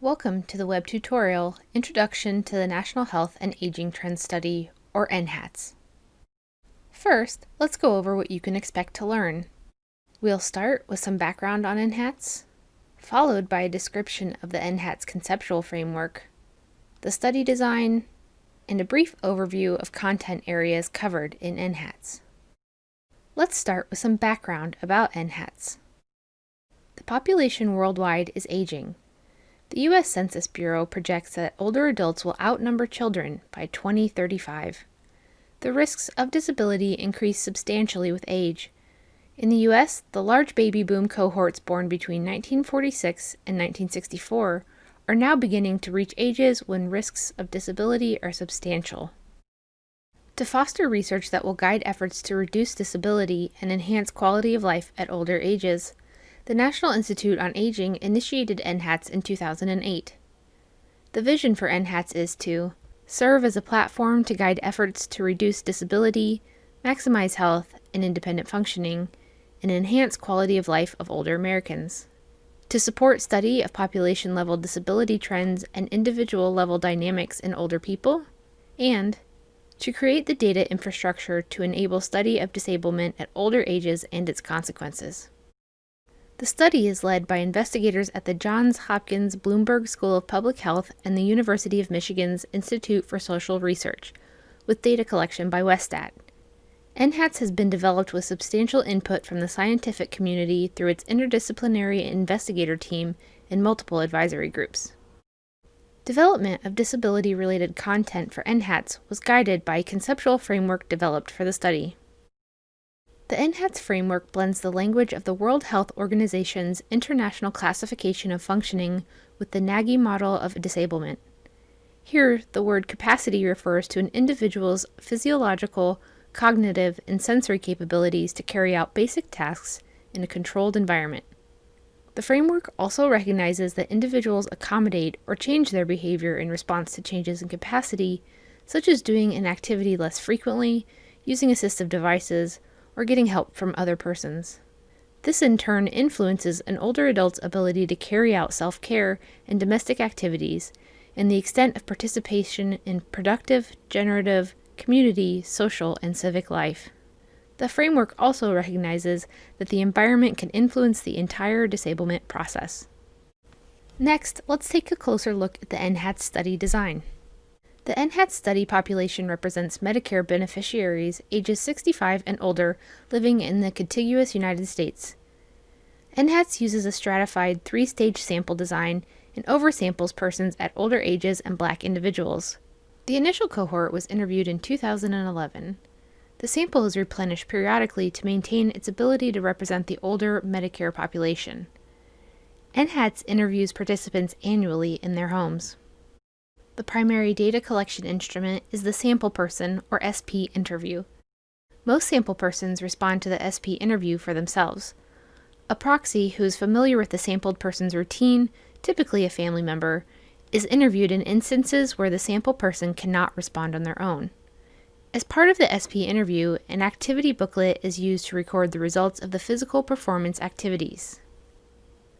Welcome to the web tutorial, Introduction to the National Health and Aging Trends Study, or NHATS. First, let's go over what you can expect to learn. We'll start with some background on NHATS, followed by a description of the NHATS conceptual framework, the study design, and a brief overview of content areas covered in NHATS. Let's start with some background about NHATS. The population worldwide is aging. The U.S. Census Bureau projects that older adults will outnumber children by 2035. The risks of disability increase substantially with age. In the U.S., the large baby boom cohorts born between 1946 and 1964 are now beginning to reach ages when risks of disability are substantial. To foster research that will guide efforts to reduce disability and enhance quality of life at older ages, the National Institute on Aging initiated NHATS in 2008. The vision for NHATS is to serve as a platform to guide efforts to reduce disability, maximize health and independent functioning, and enhance quality of life of older Americans to support study of population-level disability trends and individual-level dynamics in older people, and to create the data infrastructure to enable study of disablement at older ages and its consequences. The study is led by investigators at the Johns Hopkins Bloomberg School of Public Health and the University of Michigan's Institute for Social Research, with data collection by Westat. NHATS has been developed with substantial input from the scientific community through its interdisciplinary investigator team and multiple advisory groups. Development of disability-related content for NHATS was guided by a conceptual framework developed for the study. The NHATS framework blends the language of the World Health Organization's International Classification of Functioning with the NAGI model of disablement. Here, the word capacity refers to an individual's physiological, cognitive, and sensory capabilities to carry out basic tasks in a controlled environment. The framework also recognizes that individuals accommodate or change their behavior in response to changes in capacity, such as doing an activity less frequently, using assistive devices, or getting help from other persons. This in turn influences an older adult's ability to carry out self-care and domestic activities and the extent of participation in productive, generative, community, social, and civic life. The framework also recognizes that the environment can influence the entire disablement process. Next, let's take a closer look at the NHATS study design. The NHATS study population represents Medicare beneficiaries ages 65 and older living in the contiguous United States. NHATS uses a stratified three-stage sample design and oversamples persons at older ages and black individuals. The initial cohort was interviewed in 2011. The sample is replenished periodically to maintain its ability to represent the older Medicare population. NHATS interviews participants annually in their homes. The primary data collection instrument is the sample person, or SP interview. Most sample persons respond to the SP interview for themselves. A proxy who is familiar with the sampled person's routine, typically a family member, is interviewed in instances where the sample person cannot respond on their own. As part of the SP interview, an activity booklet is used to record the results of the physical performance activities.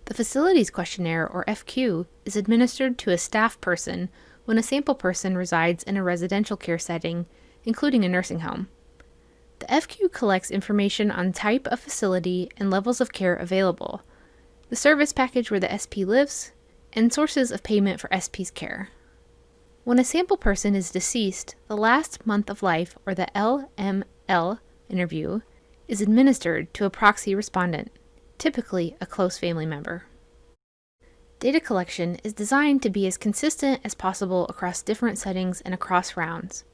The Facilities Questionnaire, or FQ, is administered to a staff person when a sample person resides in a residential care setting, including a nursing home. The FQ collects information on type of facility and levels of care available, the service package where the SP lives, and sources of payment for SP's care. When a sample person is deceased, the last month of life, or the LML interview, is administered to a proxy respondent, typically a close family member. Data collection is designed to be as consistent as possible across different settings and across rounds.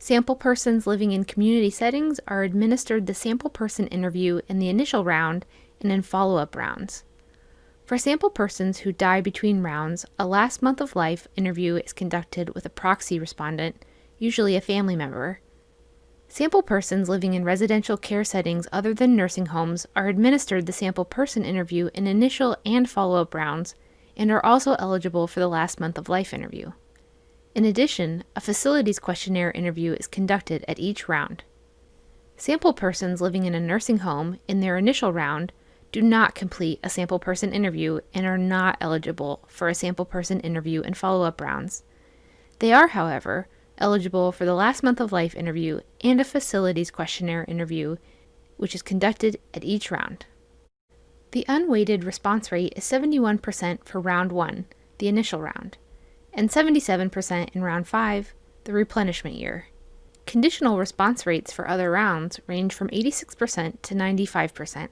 Sample persons living in community settings are administered the sample person interview in the initial round and in follow-up rounds. For sample persons who die between rounds, a last month of life interview is conducted with a proxy respondent, usually a family member. Sample persons living in residential care settings other than nursing homes are administered the sample person interview in initial and follow-up rounds and are also eligible for the last month of life interview. In addition, a facilities questionnaire interview is conducted at each round. Sample persons living in a nursing home in their initial round do not complete a sample person interview and are not eligible for a sample person interview and follow-up rounds. They are, however, eligible for the last month of life interview and a facilities questionnaire interview, which is conducted at each round. The unweighted response rate is 71% for round 1, the initial round, and 77% in round 5, the replenishment year. Conditional response rates for other rounds range from 86% to 95%.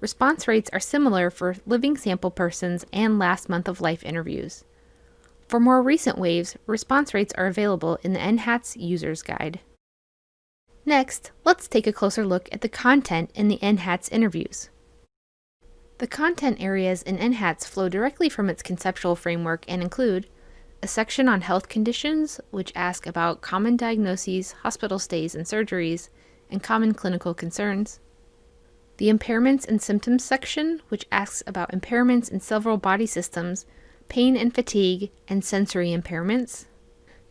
Response rates are similar for living sample persons and last month of life interviews. For more recent waves, response rates are available in the NHATS User's Guide. Next, let's take a closer look at the content in the NHATS interviews. The content areas in NHATS flow directly from its conceptual framework and include a section on health conditions, which ask about common diagnoses, hospital stays and surgeries, and common clinical concerns, the Impairments and Symptoms section, which asks about impairments in several body systems, pain and fatigue, and sensory impairments.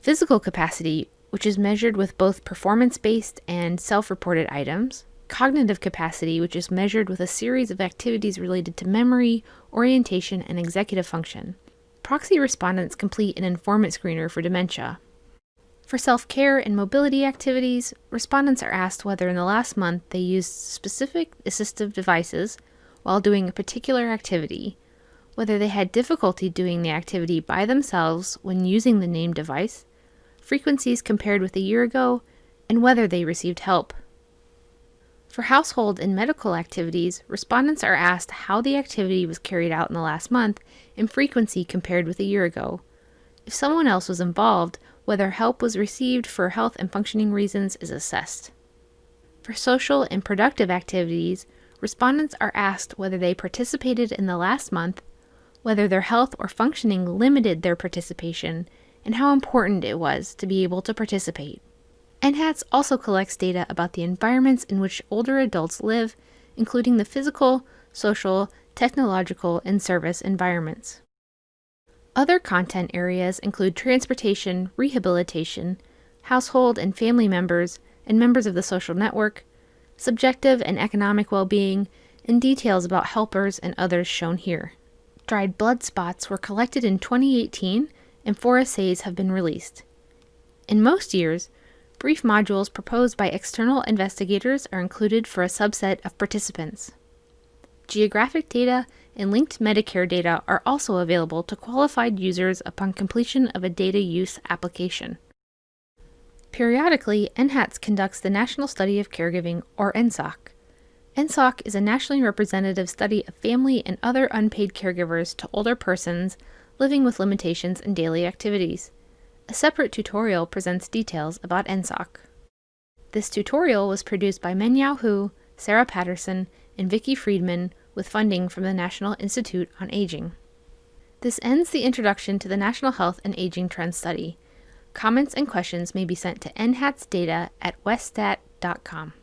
Physical capacity, which is measured with both performance-based and self-reported items. Cognitive capacity, which is measured with a series of activities related to memory, orientation, and executive function. Proxy respondents complete an informant screener for dementia. For self-care and mobility activities, respondents are asked whether in the last month they used specific assistive devices while doing a particular activity, whether they had difficulty doing the activity by themselves when using the named device, frequencies compared with a year ago, and whether they received help. For household and medical activities, respondents are asked how the activity was carried out in the last month and frequency compared with a year ago. If someone else was involved, whether help was received for health and functioning reasons is assessed. For social and productive activities, respondents are asked whether they participated in the last month, whether their health or functioning limited their participation, and how important it was to be able to participate. NHATS also collects data about the environments in which older adults live, including the physical, social, technological, and service environments. Other content areas include transportation, rehabilitation, household and family members, and members of the social network, subjective and economic well-being, and details about helpers and others shown here. Dried blood spots were collected in 2018 and four assays have been released. In most years, brief modules proposed by external investigators are included for a subset of participants. Geographic data and linked Medicare data are also available to qualified users upon completion of a data use application. Periodically, NHATS conducts the National Study of Caregiving, or NSOC. NSOC is a nationally representative study of family and other unpaid caregivers to older persons living with limitations in daily activities. A separate tutorial presents details about NSOC. This tutorial was produced by Mengyao Hu, Sarah Patterson, and Vicki Freedman with funding from the National Institute on Aging. This ends the introduction to the National Health and Aging Trends Study. Comments and questions may be sent to nhatsdata at westat.com.